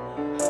Oh.